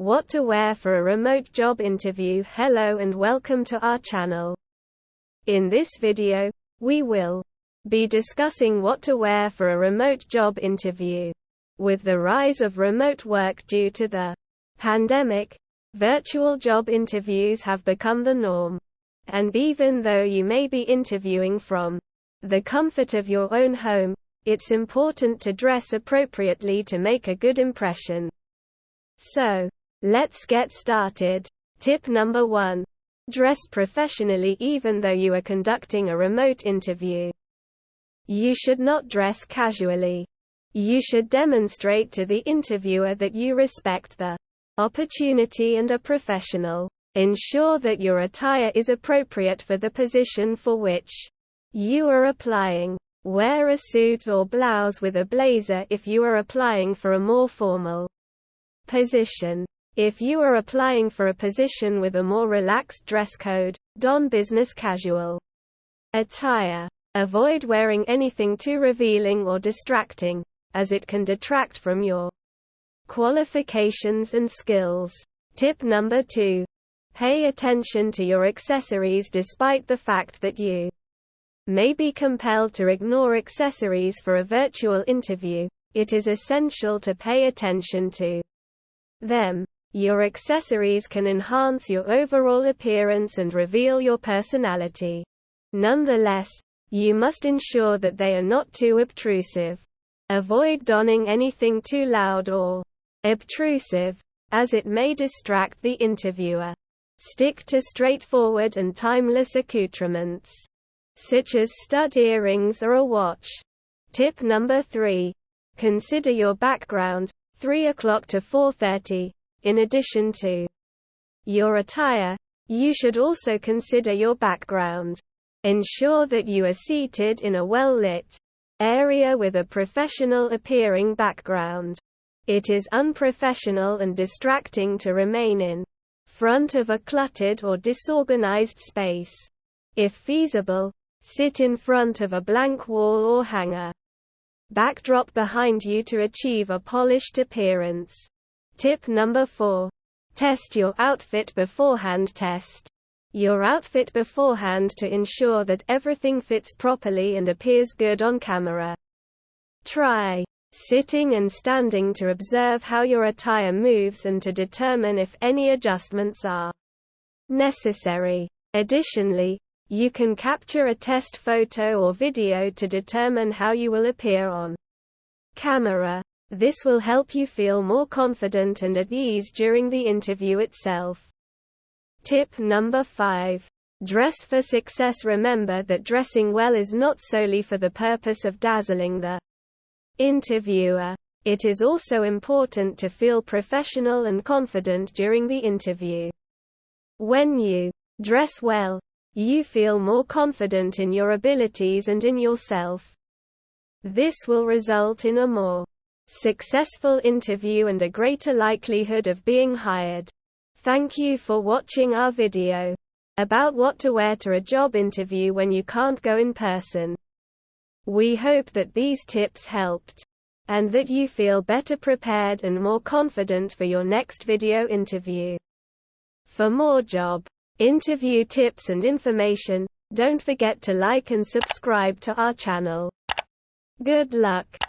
What to wear for a remote job interview Hello and welcome to our channel. In this video, we will be discussing what to wear for a remote job interview. With the rise of remote work due to the pandemic, virtual job interviews have become the norm. And even though you may be interviewing from the comfort of your own home, it's important to dress appropriately to make a good impression. So, let's get started. Tip number 1. Dress professionally even though you are conducting a remote interview. You should not dress casually. You should demonstrate to the interviewer that you respect the opportunity and are professional. Ensure that your attire is appropriate for the position for which you are applying. Wear a suit or blouse with a blazer if you are applying for a more formal position. If you are applying for a position with a more relaxed dress code, don business casual attire. Avoid wearing anything too revealing or distracting, as it can detract from your qualifications and skills. Tip number 2. Pay attention to your accessories despite the fact that you may be compelled to ignore accessories for a virtual interview, it is essential to pay attention to them. Your accessories can enhance your overall appearance and reveal your personality. Nonetheless, you must ensure that they are not too obtrusive. Avoid donning anything too loud or obtrusive, as it may distract the interviewer. Stick to straightforward and timeless accoutrements such as stud earrings or a watch. Tip number 3. Consider your background, 3 o'clock to 4.30. In addition to your attire, you should also consider your background. Ensure that you are seated in a well-lit area with a professional appearing background. It is unprofessional and distracting to remain in front of a cluttered or disorganized space. If feasible, Sit in front of a blank wall or hanger. Backdrop behind you to achieve a polished appearance. Tip number 4. Test your outfit beforehand Test your outfit beforehand to ensure that everything fits properly and appears good on camera. Try sitting and standing to observe how your attire moves and to determine if any adjustments are necessary. Additionally, you can capture a test photo or video to determine how you will appear on camera. This will help you feel more confident and at ease during the interview itself. Tip number 5. Dress for success Remember that dressing well is not solely for the purpose of dazzling the interviewer. It is also important to feel professional and confident during the interview. When you dress well, you feel more confident in your abilities and in yourself. This will result in a more successful interview and a greater likelihood of being hired. Thank you for watching our video about what to wear to a job interview when you can't go in person. We hope that these tips helped and that you feel better prepared and more confident for your next video interview. For more job interview tips and information, don't forget to like and subscribe to our channel. Good luck!